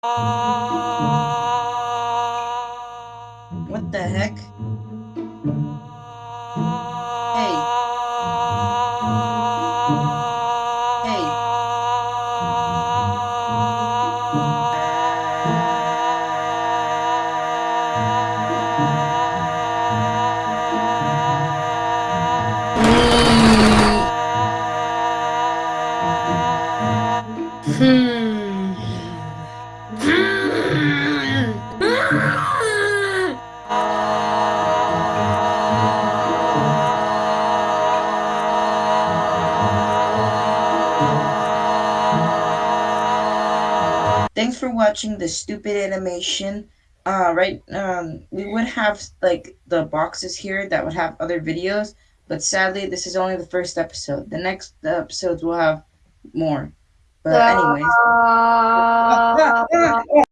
Ah. What the heck? Hey. Hey. Hmm. Thanks for watching the stupid animation. Uh, right, um, we would have like the boxes here that would have other videos, but sadly, this is only the first episode. The next episodes will have more. But anyways, ah,